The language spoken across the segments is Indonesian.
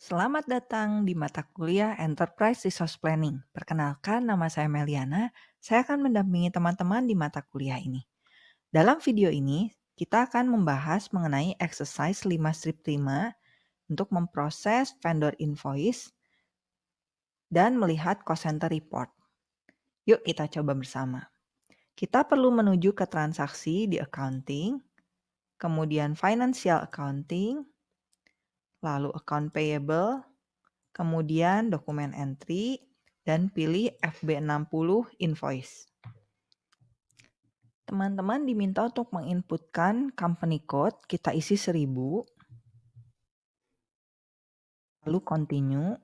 Selamat datang di mata kuliah Enterprise Resource Planning. Perkenalkan, nama saya Meliana. Saya akan mendampingi teman-teman di mata kuliah ini. Dalam video ini, kita akan membahas mengenai exercise 5 strip 5 untuk memproses vendor invoice dan melihat cost center report. Yuk kita coba bersama. Kita perlu menuju ke transaksi di accounting, kemudian financial accounting, lalu account payable, kemudian dokumen entry, dan pilih FB60 invoice. Teman-teman diminta untuk menginputkan company code, kita isi 1000, lalu continue.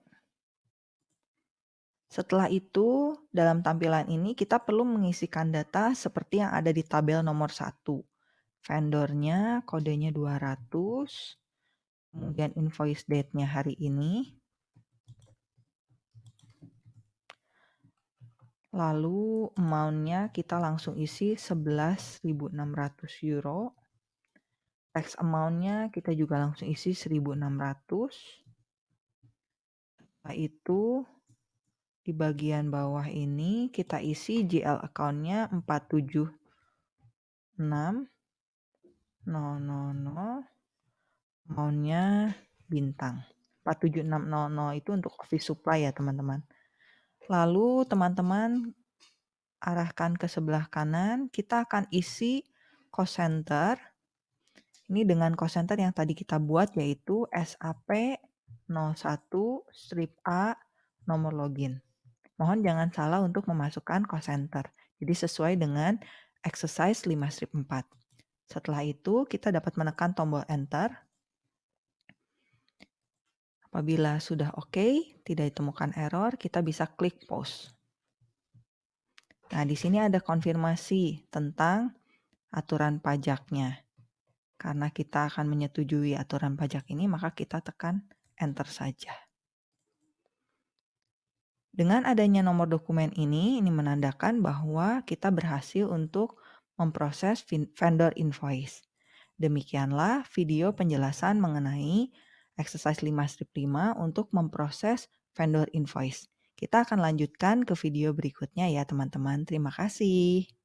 Setelah itu, dalam tampilan ini kita perlu mengisikan data seperti yang ada di tabel nomor 1. Vendornya, kodenya 200, kemudian invoice date-nya hari ini, lalu amount-nya kita langsung isi 11.600 euro, tax amount-nya kita juga langsung isi 1.600, setelah itu di bagian bawah ini kita isi GL account-nya 476 000 maunya bintang. 47600 itu untuk office supply ya teman-teman. Lalu teman-teman arahkan ke sebelah kanan, kita akan isi cost center. Ini dengan cost center yang tadi kita buat yaitu SAP 01 strip A nomor login. Mohon jangan salah untuk memasukkan cost center. Jadi sesuai dengan exercise 5 strip 4. Setelah itu kita dapat menekan tombol enter Apabila sudah oke, okay, tidak ditemukan error, kita bisa klik post. Nah, di sini ada konfirmasi tentang aturan pajaknya. Karena kita akan menyetujui aturan pajak ini, maka kita tekan enter saja. Dengan adanya nomor dokumen ini, ini menandakan bahwa kita berhasil untuk memproses vendor invoice. Demikianlah video penjelasan mengenai exercise 5 strip 5 untuk memproses vendor invoice. Kita akan lanjutkan ke video berikutnya ya teman-teman. Terima kasih.